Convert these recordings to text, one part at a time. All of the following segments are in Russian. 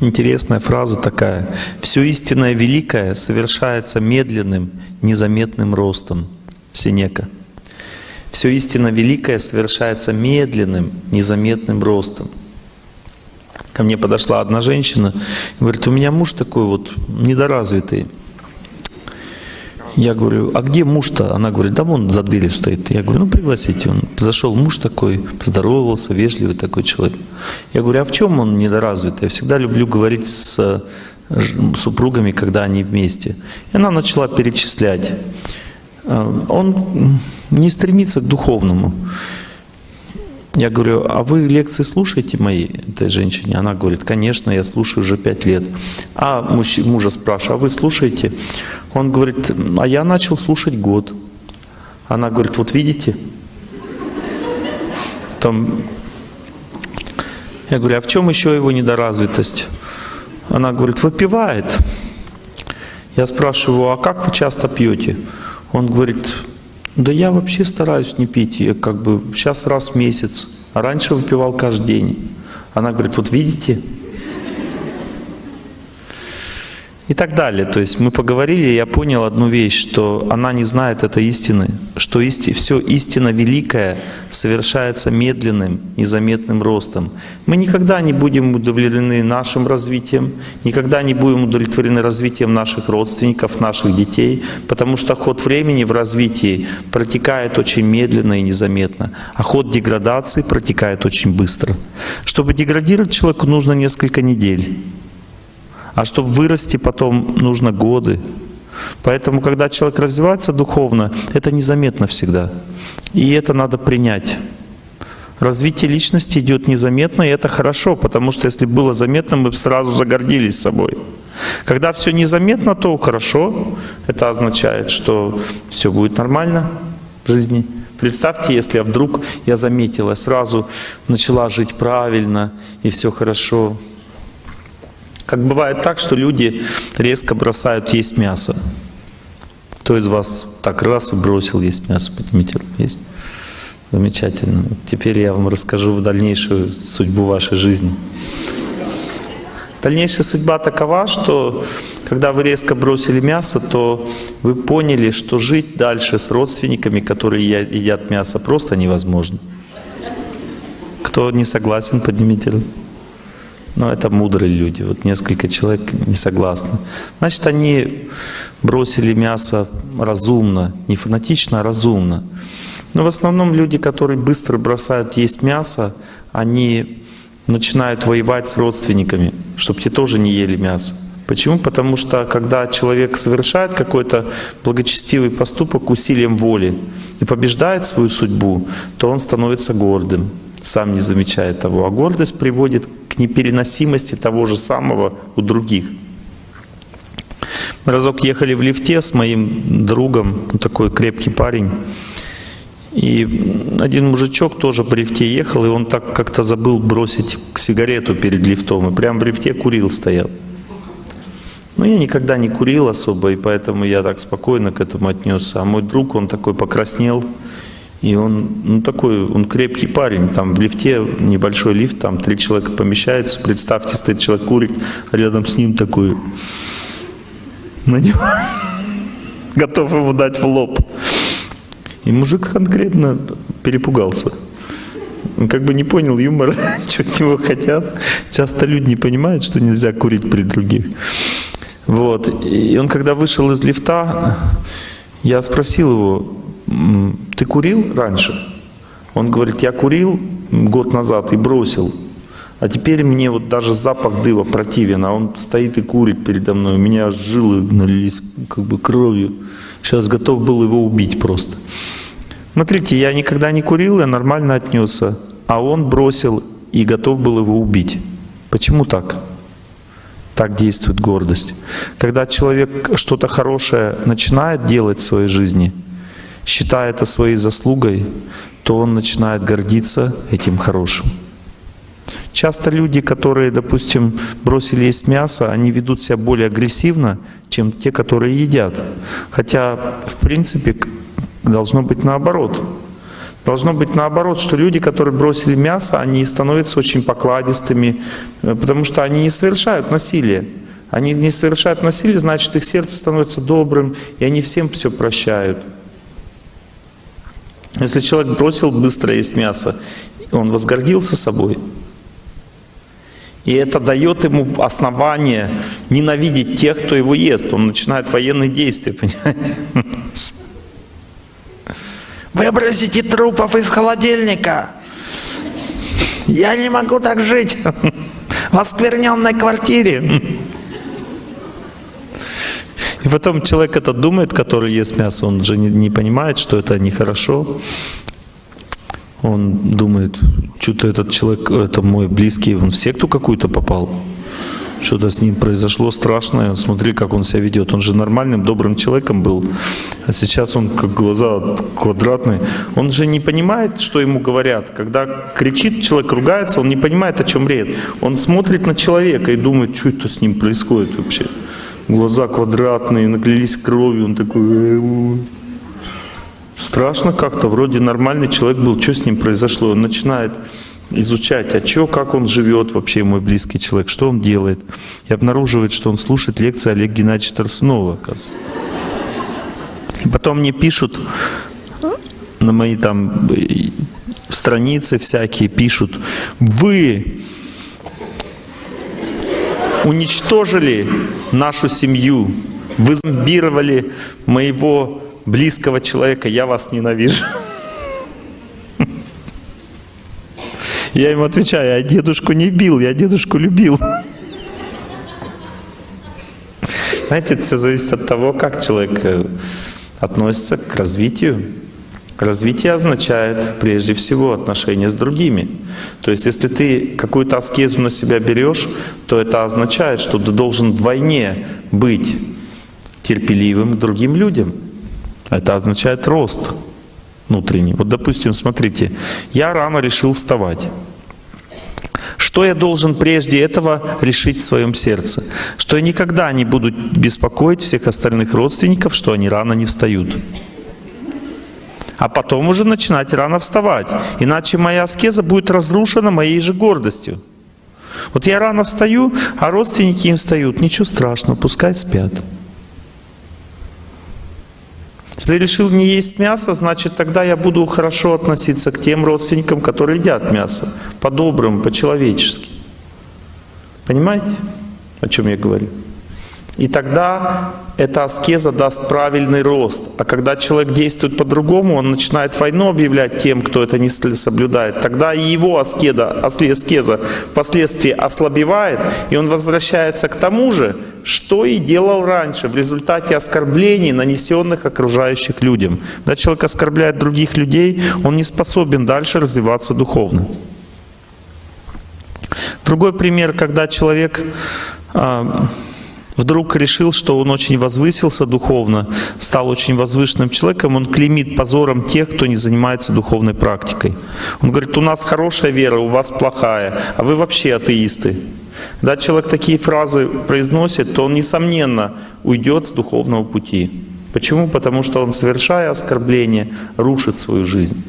Интересная фраза такая. «Все истинное великое совершается медленным, незаметным ростом». Синека. «Все истинно великое совершается медленным, незаметным ростом». Ко мне подошла одна женщина и говорит, у меня муж такой вот недоразвитый. Я говорю, а где муж-то? Она говорит, да вон за дверью стоит. Я говорю, ну пригласите. Он зашел муж такой, поздоровался, вежливый такой человек. Я говорю, а в чем он недоразвитый? Я всегда люблю говорить с супругами, когда они вместе. И она начала перечислять. А, он не стремится к духовному. Я говорю, а вы лекции слушаете мои, этой женщине? Она говорит, конечно, я слушаю уже пять лет. А муж, мужа спрашиваю, а вы слушаете? Он говорит, а я начал слушать год. Она говорит, вот видите? Там... Я говорю, а в чем еще его недоразвитость? Она говорит, выпивает. Я спрашиваю, а как вы часто пьете? Он говорит, да я вообще стараюсь не пить, я как бы сейчас раз в месяц, раньше выпивал каждый день. Она говорит, вот видите, и так далее. То есть мы поговорили, и я понял одну вещь, что она не знает этой истины, что исти, все истинно великое совершается медленным, незаметным ростом. Мы никогда не будем удовлетворены нашим развитием, никогда не будем удовлетворены развитием наших родственников, наших детей, потому что ход времени в развитии протекает очень медленно и незаметно, а ход деградации протекает очень быстро. Чтобы деградировать человеку, нужно несколько недель. А чтобы вырасти потом, нужно годы. Поэтому, когда человек развивается духовно, это незаметно всегда. И это надо принять. Развитие личности идет незаметно, и это хорошо, потому что если было заметно, мы бы сразу загордились собой. Когда все незаметно, то хорошо. Это означает, что все будет нормально в жизни. Представьте, если вдруг я заметила, сразу начала жить правильно, и все хорошо. Как бывает так, что люди резко бросают есть мясо. Кто из вас так раз и бросил есть мясо? Поднимите руку. Есть? Замечательно. Теперь я вам расскажу дальнейшую судьбу вашей жизни. Дальнейшая судьба такова, что когда вы резко бросили мясо, то вы поняли, что жить дальше с родственниками, которые едят мясо, просто невозможно. Кто не согласен, поднимите руку. Но это мудрые люди. Вот несколько человек не согласны. Значит, они бросили мясо разумно, не фанатично, а разумно. Но в основном люди, которые быстро бросают есть мясо, они начинают воевать с родственниками, чтобы те тоже не ели мясо. Почему? Потому что когда человек совершает какой-то благочестивый поступок усилием воли и побеждает свою судьбу, то он становится гордым, сам не замечает того. А гордость приводит к непереносимости того же самого у других. Мы разок ехали в лифте с моим другом, такой крепкий парень, и один мужичок тоже в лифте ехал, и он так как-то забыл бросить сигарету перед лифтом, и прямо в лифте курил стоял. Но я никогда не курил особо, и поэтому я так спокойно к этому отнесся. А мой друг, он такой покраснел, и он ну, такой, он крепкий парень, там в лифте, небольшой лифт, там три человека помещаются, представьте, стоит человек курит, а рядом с ним такой, на него, готов ему дать в лоб. И мужик конкретно перепугался. Он как бы не понял юмора, что от него хотят. Часто люди не понимают, что нельзя курить при других. Вот. И он когда вышел из лифта, я спросил его, ты курил раньше? Он говорит, я курил год назад и бросил. А теперь мне вот даже запах дыва противен, а он стоит и курит передо мной. У меня жилы налились как бы кровью. Сейчас готов был его убить просто. Смотрите, я никогда не курил, я нормально отнесся. А он бросил и готов был его убить. Почему так? Так действует гордость. Когда человек что-то хорошее начинает делать в своей жизни – считая это своей заслугой, то он начинает гордиться этим хорошим. Часто люди, которые, допустим, бросили есть мясо, они ведут себя более агрессивно, чем те, которые едят. Хотя, в принципе, должно быть наоборот. Должно быть наоборот, что люди, которые бросили мясо, они становятся очень покладистыми, э, потому что они не совершают насилие. Они не совершают насилие, значит их сердце становится добрым, и они всем все прощают. Если человек бросил быстро есть мясо, он возгордился собой. И это дает ему основание ненавидеть тех, кто его ест. Он начинает военные действия, понимаете? Выбросите трупов из холодильника. Я не могу так жить в оскверненной квартире. И потом человек это думает, который ест мясо, он же не, не понимает, что это нехорошо. Он думает, что-то этот человек, это мой близкий, он в секту какую-то попал. Что-то с ним произошло страшное. Смотри, как он себя ведет. Он же нормальным, добрым человеком был. А сейчас он как глаза квадратные. Он же не понимает, что ему говорят. Когда кричит, человек ругается, он не понимает, о чем речь. Он смотрит на человека и думает, что это с ним происходит вообще глаза квадратные, наклялись кровью, он такой... «Э, страшно как-то, вроде нормальный человек был, что с ним произошло? Он начинает изучать, а что, как он живет вообще, мой близкий человек, что он делает. И обнаруживает, что он слушает лекции Олега Геннадьевича Тарсунова, оказывается. Потом мне пишут на мои там э, страницы всякие, пишут, вы уничтожили нашу семью, вы зомбировали моего близкого человека, я вас ненавижу. Я ему отвечаю, я дедушку не бил, я дедушку любил. Знаете, это все зависит от того, как человек э, относится к развитию. Развитие означает прежде всего отношения с другими. То есть если ты какую-то аскезу на себя берешь, то это означает, что ты должен вдвойне быть терпеливым к другим людям. Это означает рост внутренний. Вот допустим, смотрите, я рано решил вставать. Что я должен прежде этого решить в своем сердце? Что я никогда не буду беспокоить всех остальных родственников, что они рано не встают а потом уже начинать рано вставать. Иначе моя аскеза будет разрушена моей же гордостью. Вот я рано встаю, а родственники им встают. Ничего страшного, пускай спят. Если решил не есть мясо, значит тогда я буду хорошо относиться к тем родственникам, которые едят мясо. По-доброму, по-человечески. Понимаете, о чем я говорю? И тогда эта аскеза даст правильный рост. А когда человек действует по-другому, он начинает войну объявлять тем, кто это не соблюдает. Тогда и его аскеза, аскеза впоследствии ослабевает, и он возвращается к тому же, что и делал раньше, в результате оскорблений, нанесенных окружающих людям. Когда человек оскорбляет других людей, он не способен дальше развиваться духовно. Другой пример, когда человек а, вдруг решил, что он очень возвысился духовно, стал очень возвышенным человеком, он клеймит позором тех, кто не занимается духовной практикой. Он говорит, у нас хорошая вера, у вас плохая, а вы вообще атеисты. Когда человек такие фразы произносит, то он, несомненно, уйдет с духовного пути. Почему? Потому что он, совершая оскорбление, рушит свою жизнь.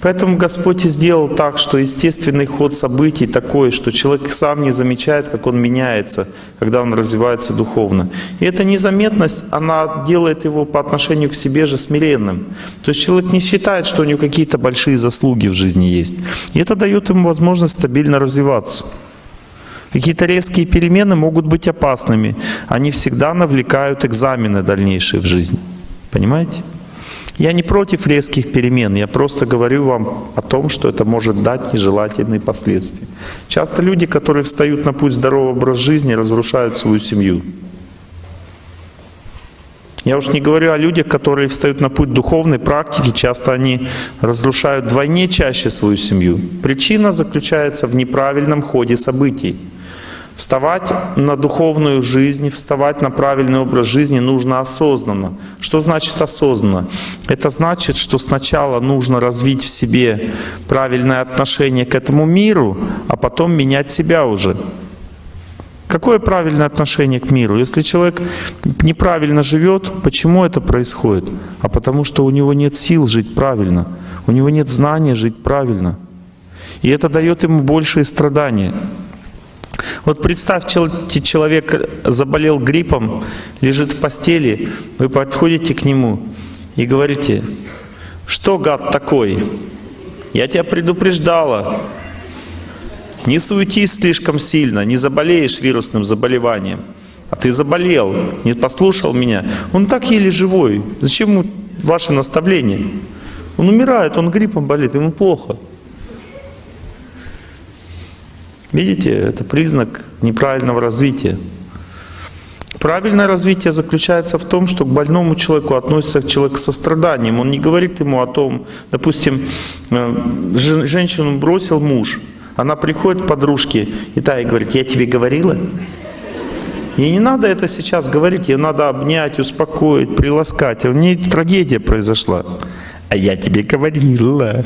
Поэтому Господь и сделал так, что естественный ход событий такой, что человек сам не замечает, как он меняется, когда он развивается духовно. И эта незаметность, она делает его по отношению к себе же смиренным. То есть человек не считает, что у него какие-то большие заслуги в жизни есть. И это дает ему возможность стабильно развиваться. Какие-то резкие перемены могут быть опасными. Они всегда навлекают экзамены дальнейшие в жизни. Понимаете? Я не против резких перемен, я просто говорю вам о том, что это может дать нежелательные последствия. Часто люди, которые встают на путь здорового образа жизни, разрушают свою семью. Я уж не говорю о людях, которые встают на путь духовной практики, часто они разрушают вдвойне чаще свою семью. Причина заключается в неправильном ходе событий. Вставать на духовную жизнь, вставать на правильный образ жизни нужно осознанно. Что значит осознанно? Это значит, что сначала нужно развить в себе правильное отношение к этому миру, а потом менять себя уже. Какое правильное отношение к миру? Если человек неправильно живет, почему это происходит? А потому что у него нет сил жить правильно. У него нет знания жить правильно. И это дает ему большие страдания. Вот представьте, человек заболел гриппом, лежит в постели, вы подходите к нему и говорите, что гад такой? Я тебя предупреждала. Не суетись слишком сильно, не заболеешь вирусным заболеванием. А ты заболел, не послушал меня. Он так еле живой. Зачем ему ваше наставление? Он умирает, он гриппом болит, ему плохо. Видите, это признак неправильного развития. Правильное развитие заключается в том, что к больному человеку относится человек с состраданием. Он не говорит ему о том, допустим, э, женщину бросил муж, она приходит к подружке, и та ей говорит, я тебе говорила? Ей не надо это сейчас говорить, ей надо обнять, успокоить, приласкать. У нее трагедия произошла. А я тебе говорила.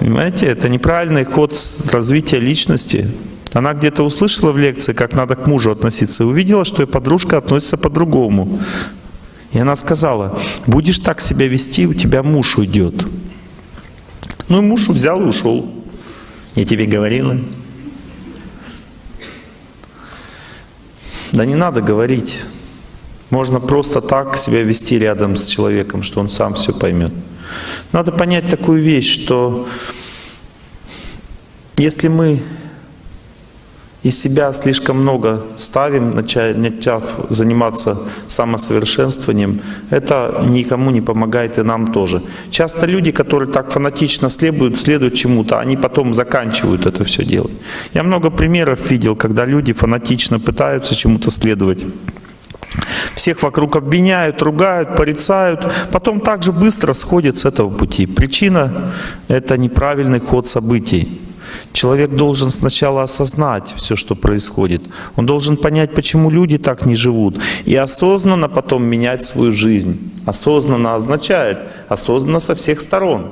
Понимаете, это неправильный ход развития личности. Она где-то услышала в лекции, как надо к мужу относиться, и увидела, что и подружка относится по-другому. И она сказала, будешь так себя вести, у тебя муж уйдет. Ну и муж взял и ушел. Я тебе говорила. Да не надо говорить. Можно просто так себя вести рядом с человеком, что он сам все поймет. Надо понять такую вещь, что если мы из себя слишком много ставим, начав заниматься самосовершенствованием, это никому не помогает и нам тоже. Часто люди, которые так фанатично следуют, следуют чему-то, они потом заканчивают это все делать. Я много примеров видел, когда люди фанатично пытаются чему-то следовать. Всех вокруг обвиняют, ругают, порицают, потом также быстро сходят с этого пути. Причина — это неправильный ход событий. Человек должен сначала осознать все, что происходит. Он должен понять, почему люди так не живут. И осознанно потом менять свою жизнь. Осознанно означает осознанно со всех сторон.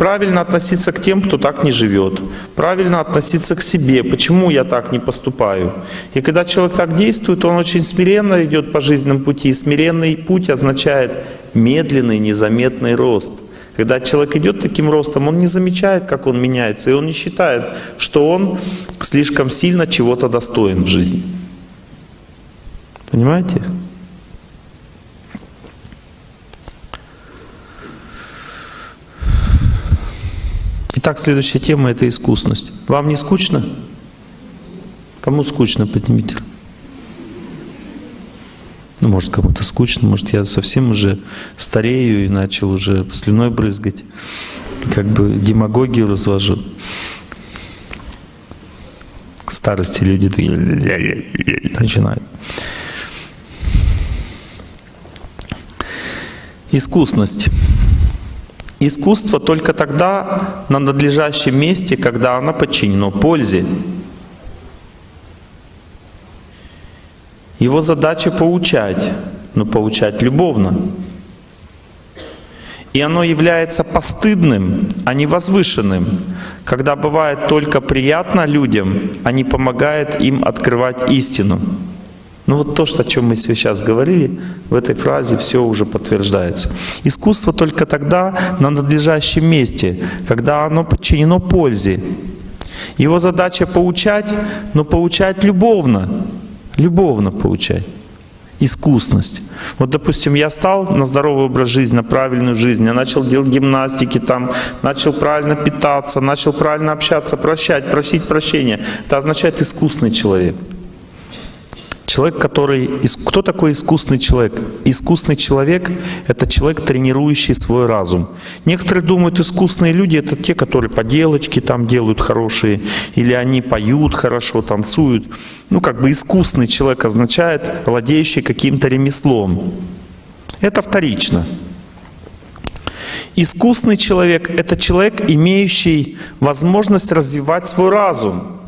Правильно относиться к тем, кто так не живет. Правильно относиться к себе. Почему я так не поступаю? И когда человек так действует, он очень смиренно идет по жизненному пути. И смиренный путь означает медленный, незаметный рост – когда человек идет таким ростом, он не замечает, как он меняется, и он не считает, что он слишком сильно чего-то достоин в жизни. Понимаете? Итак, следующая тема — это искусность. Вам не скучно? Кому скучно, поднимите. Ну, может, кому-то скучно, может, я совсем уже старею и начал уже слюной брызгать, как бы демагогию развожу. К старости люди начинают. Искусность. Искусство только тогда на надлежащем месте, когда оно подчинено пользе. Его задача поучать, но поучать любовно. И оно является постыдным, а не возвышенным, когда бывает только приятно людям, а не помогает им открывать истину. Ну вот то, что, о чем мы сейчас говорили, в этой фразе все уже подтверждается. Искусство только тогда на надлежащем месте, когда оно подчинено пользе. Его задача поучать, но поучать любовно, Любовно получай. Искусность. Вот, допустим, я стал на здоровый образ жизни, на правильную жизнь, я начал делать гимнастики, там, начал правильно питаться, начал правильно общаться, прощать, просить прощения. Это означает искусный человек. Человек, который... Кто такой искусный человек? Искусный человек — это человек, тренирующий свой разум. Некоторые думают, искусные люди — это те, которые поделочки там делают хорошие, или они поют хорошо, танцуют. Ну, как бы искусный человек означает владеющий каким-то ремеслом. Это вторично. Искусный человек — это человек, имеющий возможность развивать свой разум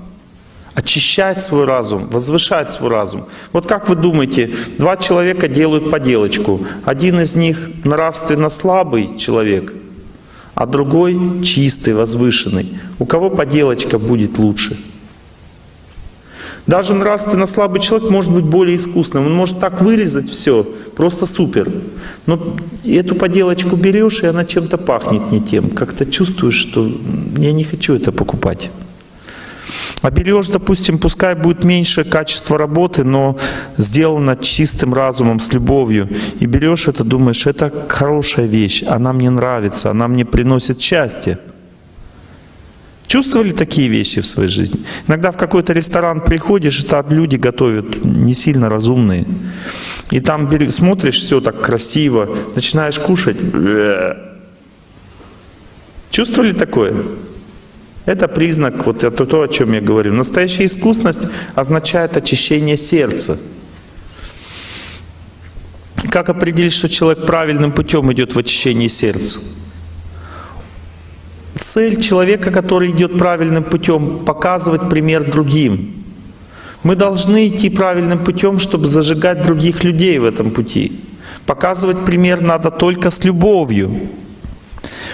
очищать свой разум, возвышать свой разум. Вот как вы думаете, два человека делают поделочку. Один из них нравственно слабый человек, а другой чистый, возвышенный. У кого поделочка будет лучше? Даже нравственно слабый человек может быть более искусным. Он может так вырезать все, просто супер. Но эту поделочку берешь, и она чем-то пахнет не тем. Как-то чувствуешь, что я не хочу это покупать. А берешь, допустим, пускай будет меньше качество работы, но сделано чистым разумом, с любовью. И берешь это, думаешь, это хорошая вещь, она мне нравится, она мне приносит счастье. Чувствовали такие вещи в своей жизни? Иногда в какой-то ресторан приходишь, и там люди готовят не сильно разумные. И там смотришь, все так красиво, начинаешь кушать. Чувствовали такое? Это признак, вот это то, о чем я говорю. Настоящая искусность означает очищение сердца. Как определить, что человек правильным путем идет в очищении сердца? Цель человека, который идет правильным путем, показывать пример другим. Мы должны идти правильным путем, чтобы зажигать других людей в этом пути. Показывать пример надо только с любовью.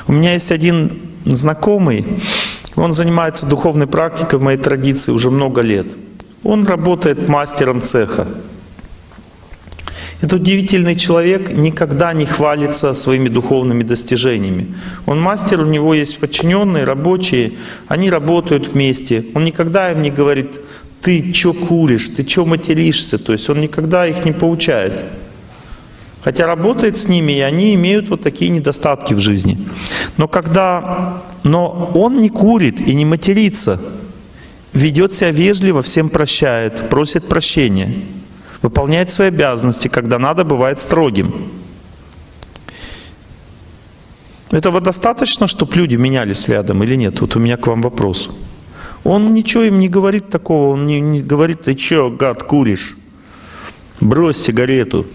У меня есть один знакомый, он занимается духовной практикой в моей традиции уже много лет. Он работает мастером цеха. Это удивительный человек, никогда не хвалится своими духовными достижениями. Он мастер, у него есть подчиненные, рабочие, они работают вместе. Он никогда им не говорит, ты чё куришь, ты чё материшься, то есть он никогда их не поучает. Хотя работает с ними, и они имеют вот такие недостатки в жизни. Но когда, но он не курит и не матерится, ведет себя вежливо, всем прощает, просит прощения выполняет свои обязанности, когда надо, бывает строгим. Этого достаточно, чтобы люди менялись рядом или нет? Вот у меня к вам вопрос. Он ничего им не говорит такого, он не, не говорит, ты че, гад, куришь? Брось сигарету.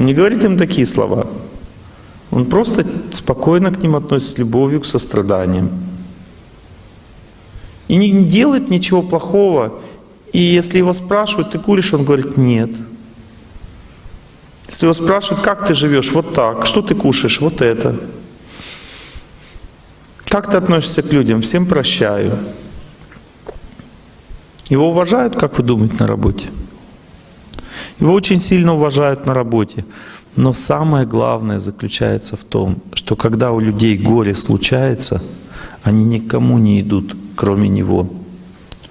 Он не говорит им такие слова. Он просто спокойно к ним относится с любовью, к состраданием. И не, не делает ничего плохого, и если его спрашивают, ты куришь, он говорит, нет. Если его спрашивают, как ты живешь, вот так, что ты кушаешь, вот это. Как ты относишься к людям? Всем прощаю. Его уважают, как вы думаете, на работе? Его очень сильно уважают на работе. Но самое главное заключается в том, что когда у людей горе случается, они никому не идут, кроме него.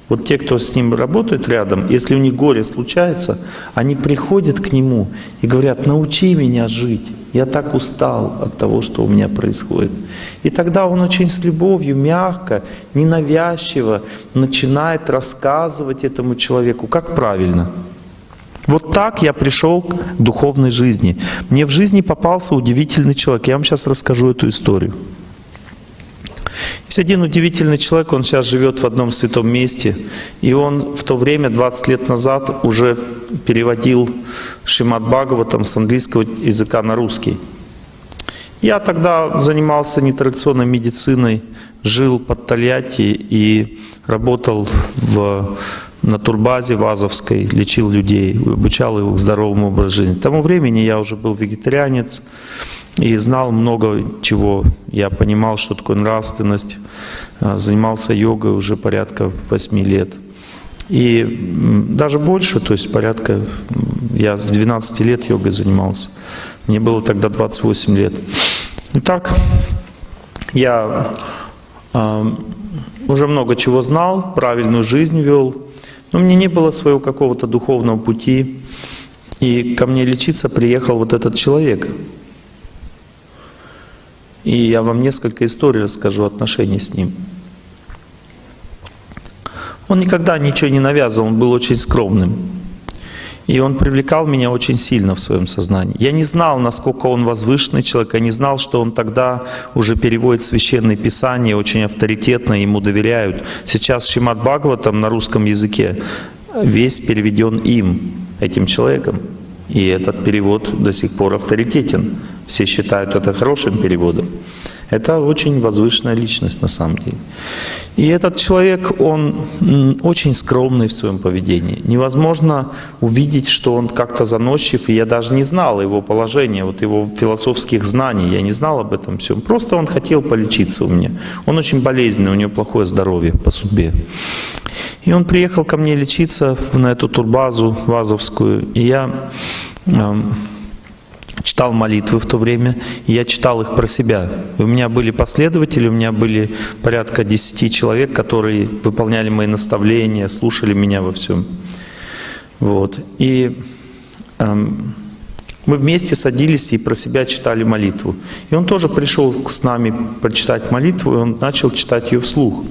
Вот те, кто с ним работает рядом, если у них горе случается, они приходят к нему и говорят, научи меня жить, я так устал от того, что у меня происходит. И тогда он очень с любовью, мягко, ненавязчиво начинает рассказывать этому человеку, как правильно. Вот так я пришел к духовной жизни. Мне в жизни попался удивительный человек. Я вам сейчас расскажу эту историю. Есть один удивительный человек, он сейчас живет в одном святом месте, и он в то время, 20 лет назад, уже переводил Шимат Бхагаватам с английского языка на русский. Я тогда занимался нетрадиционной медициной, жил под Тольятти и работал в, на турбазе Вазовской, лечил людей, обучал их здоровому образу жизни. К тому времени я уже был вегетарианец, и знал много чего. Я понимал, что такое нравственность, а, занимался йогой уже порядка 8 лет. И даже больше, то есть порядка, я с 12 лет йогой занимался. Мне было тогда 28 лет. Итак, я э, уже много чего знал, правильную жизнь вел, но мне не было своего какого-то духовного пути. И ко мне лечиться приехал вот этот человек – и я вам несколько историй расскажу отношений с ним. Он никогда ничего не навязывал, он был очень скромным. И он привлекал меня очень сильно в своем сознании. Я не знал, насколько он возвышенный человек, я не знал, что он тогда уже переводит священные писания, очень авторитетно, ему доверяют. Сейчас Шимат Бхагаватам на русском языке весь переведен им, этим человеком. И этот перевод до сих пор авторитетен. Все считают это хорошим переводом. Это очень возвышенная личность на самом деле. И этот человек, он очень скромный в своем поведении. Невозможно увидеть, что он как-то заносчив, и я даже не знал его положения, вот его философских знаний, я не знал об этом всем. Просто он хотел полечиться у меня. Он очень болезненный, у него плохое здоровье по судьбе. И он приехал ко мне лечиться на эту турбазу вазовскую, и я читал молитвы в то время, и я читал их про себя. И у меня были последователи, у меня были порядка десяти человек, которые выполняли мои наставления, слушали меня во всем. Вот. И эм, мы вместе садились и про себя читали молитву. И он тоже пришел с нами прочитать молитву, и он начал читать ее вслух.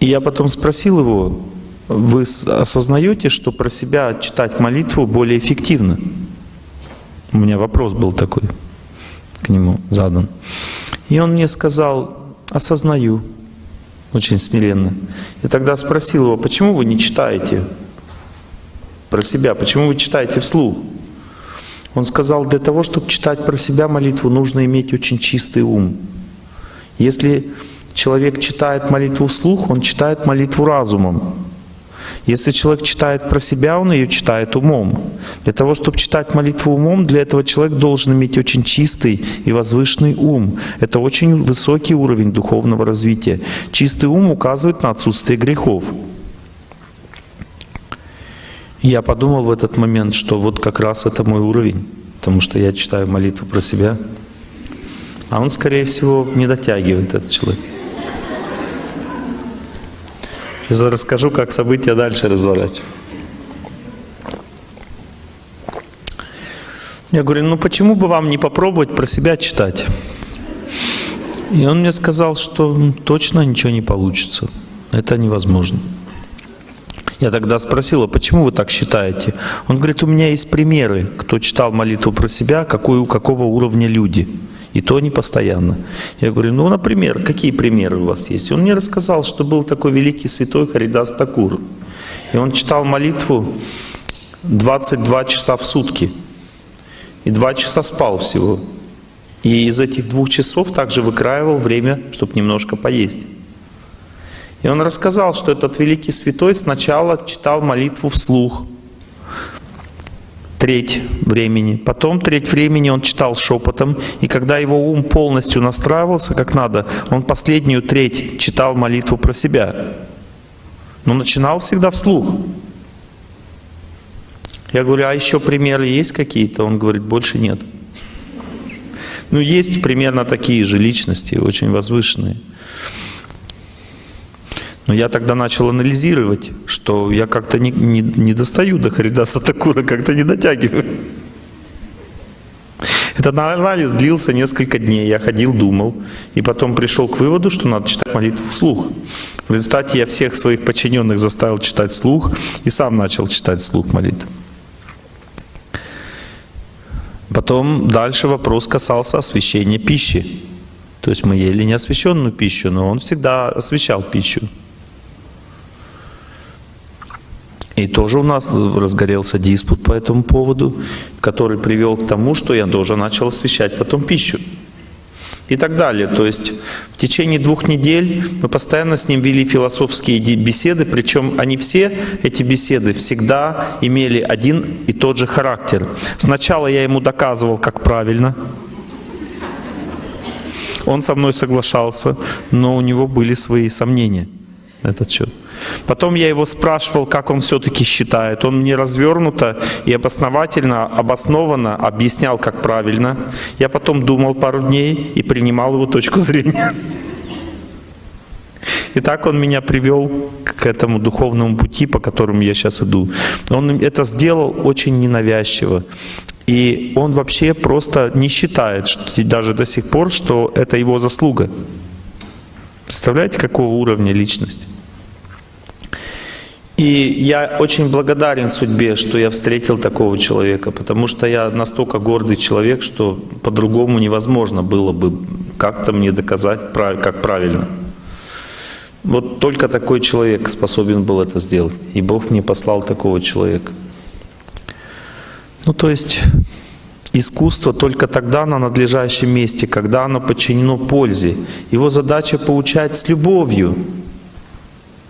И я потом спросил его, вы осознаете, что про себя читать молитву более эффективно? У меня вопрос был такой к нему задан. И он мне сказал, осознаю, очень смиренно. И тогда спросил его, почему вы не читаете про себя, почему вы читаете вслух? Он сказал, для того, чтобы читать про себя молитву, нужно иметь очень чистый ум. Если человек читает молитву вслух, он читает молитву разумом. Если человек читает про себя, он ее читает умом. Для того, чтобы читать молитву умом, для этого человек должен иметь очень чистый и возвышенный ум. Это очень высокий уровень духовного развития. Чистый ум указывает на отсутствие грехов. Я подумал в этот момент, что вот как раз это мой уровень, потому что я читаю молитву про себя. А он, скорее всего, не дотягивает, этот человек. Сейчас расскажу, как события дальше разворачивать. Я говорю, ну почему бы вам не попробовать про себя читать? И он мне сказал, что точно ничего не получится. Это невозможно. Я тогда спросила, почему вы так считаете? Он говорит, у меня есть примеры, кто читал молитву про себя, какой, у какого уровня люди. И то не постоянно. Я говорю, ну, например, какие примеры у вас есть? Он мне рассказал, что был такой великий святой Харидас Такур. И он читал молитву 22 часа в сутки. И 2 часа спал всего. И из этих двух часов также выкраивал время, чтобы немножко поесть. И он рассказал, что этот великий святой сначала читал молитву вслух, треть времени. Потом треть времени он читал шепотом, и когда его ум полностью настраивался как надо, он последнюю треть читал молитву про себя. Но начинал всегда вслух. Я говорю, а еще примеры есть какие-то? Он говорит, больше нет. Ну, есть примерно такие же личности, очень возвышенные. Но я тогда начал анализировать, что я как-то не, не, не достаю до Харидаса Такура, как-то не дотягиваю. Этот анализ длился несколько дней. Я ходил, думал. И потом пришел к выводу, что надо читать молитву вслух. В результате я всех своих подчиненных заставил читать вслух и сам начал читать вслух молитву. Потом дальше вопрос касался освещения пищи. То есть мы ели неосвященную пищу, но он всегда освещал пищу. И тоже у нас разгорелся диспут по этому поводу, который привел к тому, что я тоже начал освещать потом пищу. И так далее. То есть в течение двух недель мы постоянно с ним вели философские беседы, причем они все, эти беседы, всегда имели один и тот же характер. Сначала я ему доказывал, как правильно, он со мной соглашался, но у него были свои сомнения на этот счет. Потом я его спрашивал, как он все-таки считает. Он мне развернуто и обосновательно, обоснованно объяснял, как правильно. Я потом думал пару дней и принимал его точку зрения. И так он меня привел к этому духовному пути, по которому я сейчас иду. Он это сделал очень ненавязчиво. И он вообще просто не считает, что, даже до сих пор, что это его заслуга. Представляете, какого уровня личность? И я очень благодарен судьбе, что я встретил такого человека, потому что я настолько гордый человек, что по-другому невозможно было бы как-то мне доказать, как правильно. Вот только такой человек способен был это сделать. И Бог мне послал такого человека. Ну, то есть, искусство только тогда на надлежащем месте, когда оно подчинено пользе. Его задача получать с любовью,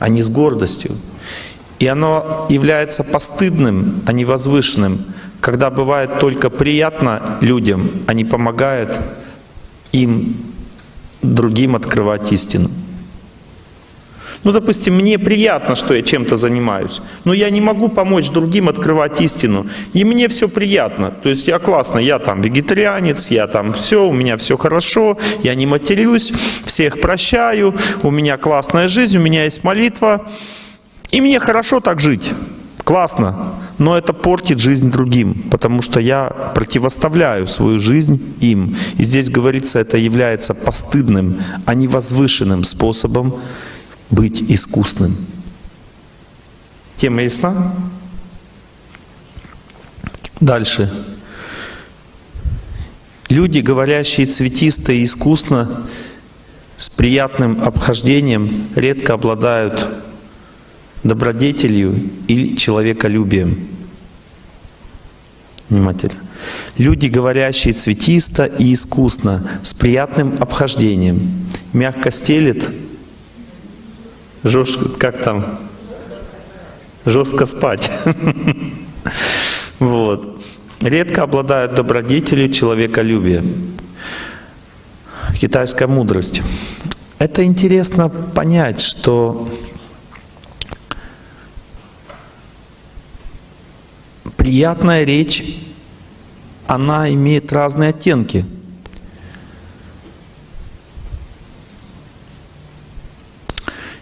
а не с гордостью. И оно является постыдным, а не возвышенным, когда бывает только приятно людям, а не помогает им, другим открывать истину. Ну, допустим, мне приятно, что я чем-то занимаюсь, но я не могу помочь другим открывать истину. И мне все приятно. То есть я классно, я там вегетарианец, я там все, у меня все хорошо, я не матерюсь, всех прощаю, у меня классная жизнь, у меня есть молитва. И мне хорошо так жить. Классно. Но это портит жизнь другим, потому что я противоставляю свою жизнь им. И здесь говорится, это является постыдным, а не возвышенным способом быть искусным. Тема ясна? Дальше. Люди, говорящие цветисто и искусно, с приятным обхождением, редко обладают добродетелью или человеколюбием. Внимательно. Люди, говорящие цветисто и искусно, с приятным обхождением, мягко стелет жестко, как там, жестко спать. Вот. Редко обладают добродетелью человеколюбия. Китайская мудрость. Это интересно понять, что приятная речь, она имеет разные оттенки –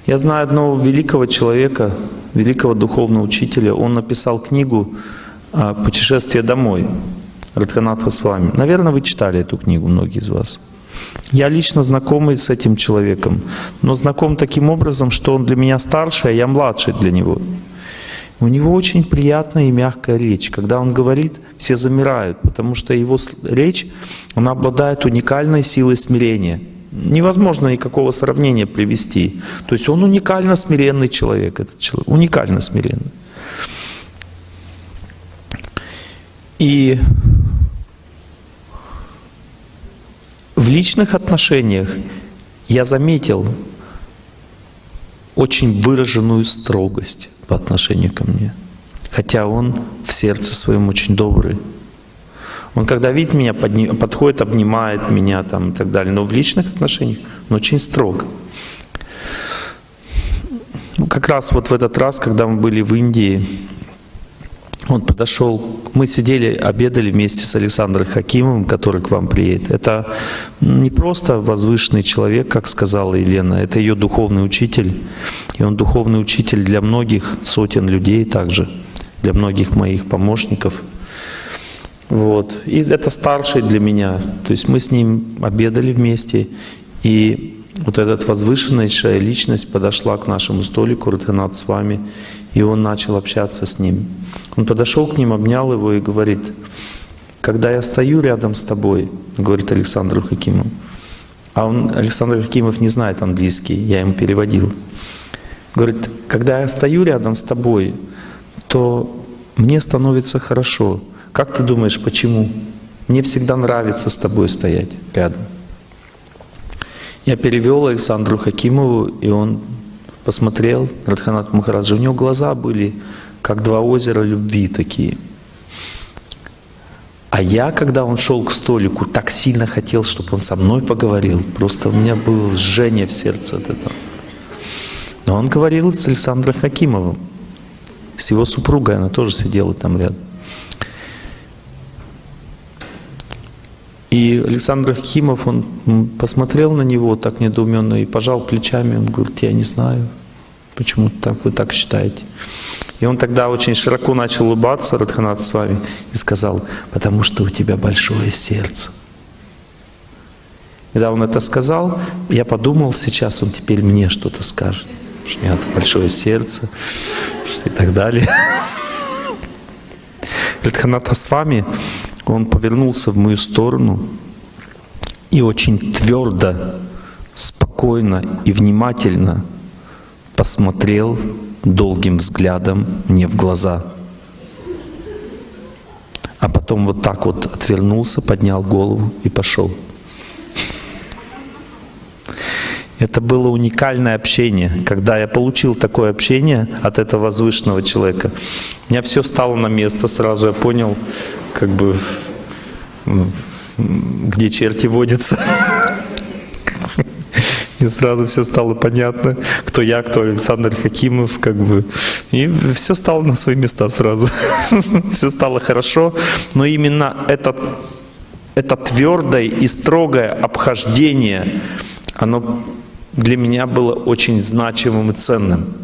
Я знаю одного великого человека, великого духовного учителя. Он написал книгу а, «Путешествие домой» Радханатха с вами. Наверное, вы читали эту книгу, многие из вас. Я лично знакомый с этим человеком, но знаком таким образом, что он для меня старше, а я младший для него. У него очень приятная и мягкая речь. Когда он говорит, все замирают, потому что его речь, она обладает уникальной силой смирения – невозможно никакого сравнения привести. То есть он уникально смиренный человек, этот человек, уникально смиренный. И в личных отношениях я заметил очень выраженную строгость по отношению ко мне. Хотя он в сердце своем очень добрый. Он когда видит меня, подходит, обнимает меня там, и так далее. Но в личных отношениях он очень строг. Ну, как раз вот в этот раз, когда мы были в Индии, он подошел, мы сидели, обедали вместе с Александром Хакимовым, который к вам приедет. Это не просто возвышенный человек, как сказала Елена, это ее духовный учитель. И он духовный учитель для многих сотен людей также, для многих моих помощников – вот. И это старший для меня. То есть мы с ним обедали вместе, и вот эта возвышеннейшая личность подошла к нашему столику, Рутенат с вами, и он начал общаться с ним. Он подошел к ним, обнял его и говорит, когда я стою рядом с тобой, говорит Александр Хакимов, а он, Александр Хакимов не знает английский, я ему переводил. Говорит, когда я стою рядом с тобой, то мне становится хорошо. Как ты думаешь, почему? Мне всегда нравится с тобой стоять рядом. Я перевел Александру Хакимову, и он посмотрел, Радханат Махараджа, у него глаза были как два озера любви такие. А я, когда он шел к столику, так сильно хотел, чтобы он со мной поговорил. Просто у меня было жжение в сердце от этого. Но он говорил с Александром Хакимовым, с его супругой, она тоже сидела там рядом. И Александр Химов, он посмотрел на него так недоуменно и пожал плечами. Он говорит, я не знаю, почему так, вы так считаете. И он тогда очень широко начал улыбаться, Радханат с вами, и сказал, потому что у тебя большое сердце. Когда он это сказал, я подумал, сейчас он теперь мне что-то скажет. Что у меня большое сердце и так далее. Радханата с вами он повернулся в мою сторону и очень твердо, спокойно и внимательно посмотрел долгим взглядом мне в глаза. а потом вот так вот отвернулся, поднял голову и пошел. Это было уникальное общение. Когда я получил такое общение от этого возвышенного человека, у меня все встало на место сразу. Я понял, как бы, где черти водятся. И сразу все стало понятно, кто я, кто Александр Хакимов, как бы. И все стало на свои места сразу. Все стало хорошо. Но именно этот, это твердое и строгое обхождение, оно для меня было очень значимым и ценным.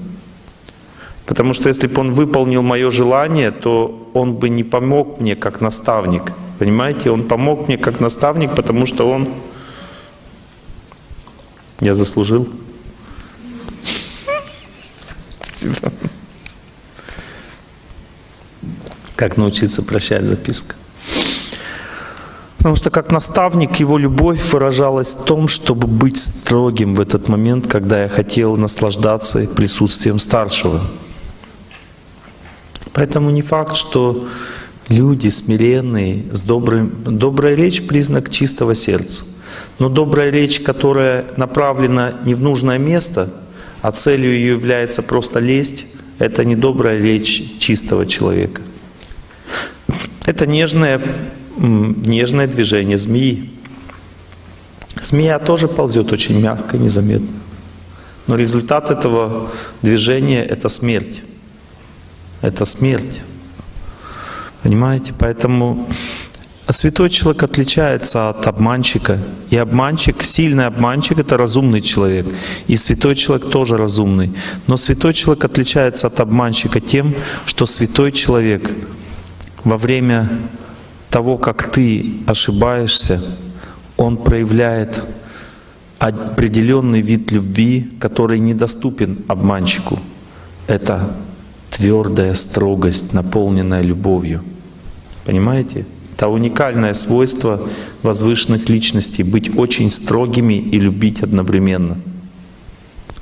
Потому что если бы он выполнил мое желание, то он бы не помог мне как наставник. Понимаете, он помог мне как наставник, потому что он... Я заслужил. Спасибо. Как научиться прощать записка? Потому что как наставник его любовь выражалась в том, чтобы быть строгим в этот момент, когда я хотел наслаждаться присутствием старшего. Поэтому не факт, что люди смиренные, с добрым, добрая речь — признак чистого сердца. Но добрая речь, которая направлена не в нужное место, а целью ее является просто лесть, это не добрая речь чистого человека. Это нежная нежное движение змеи. Змея тоже ползет очень мягко, незаметно. Но результат этого движения — это смерть. Это смерть. Понимаете? Поэтому святой человек отличается от обманщика. И обманщик, сильный обманщик — это разумный человек. И святой человек тоже разумный. Но святой человек отличается от обманщика тем, что святой человек во время того, как ты ошибаешься, он проявляет определенный вид любви, который недоступен обманщику. Это твердая строгость, наполненная любовью. Понимаете? Это уникальное свойство возвышенных личностей — быть очень строгими и любить одновременно.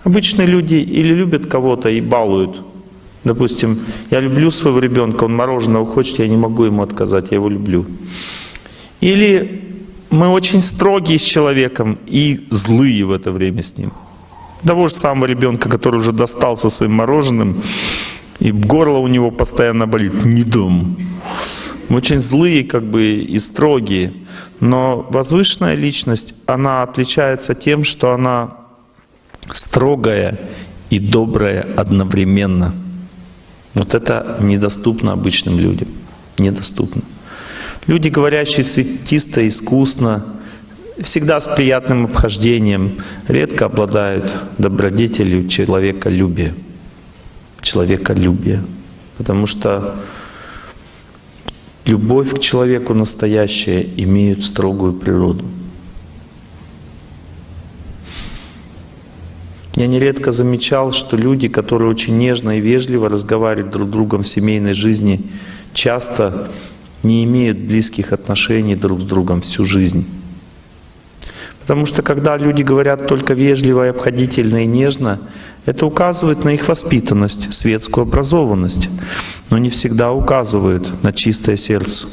Обычные люди или любят кого-то и балуют, Допустим, я люблю своего ребенка, он мороженого хочет, я не могу ему отказать, я его люблю. Или мы очень строгие с человеком и злые в это время с ним. Того же самого ребенка, который уже достался своим мороженым, и горло у него постоянно болит, не дом. Мы очень злые как бы и строгие. Но возвышенная личность, она отличается тем, что она строгая и добрая одновременно. Вот это недоступно обычным людям. Недоступно. Люди, говорящие цветисто, искусно, всегда с приятным обхождением, редко обладают добродетелью человеколюбия. Человеколюбия. Потому что любовь к человеку настоящая имеет строгую природу. Я нередко замечал, что люди, которые очень нежно и вежливо разговаривают друг с другом в семейной жизни, часто не имеют близких отношений друг с другом всю жизнь. Потому что когда люди говорят только вежливо, и обходительно и нежно, это указывает на их воспитанность, светскую образованность, но не всегда указывает на чистое сердце.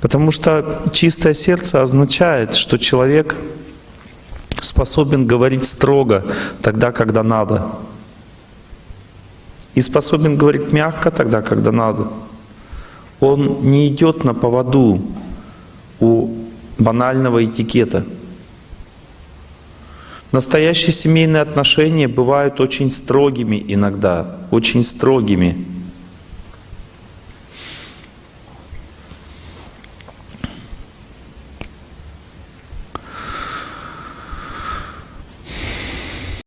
Потому что чистое сердце означает, что человек способен говорить строго тогда, когда надо. И способен говорить мягко тогда, когда надо. Он не идет на поводу у банального этикета. Настоящие семейные отношения бывают очень строгими иногда, очень строгими.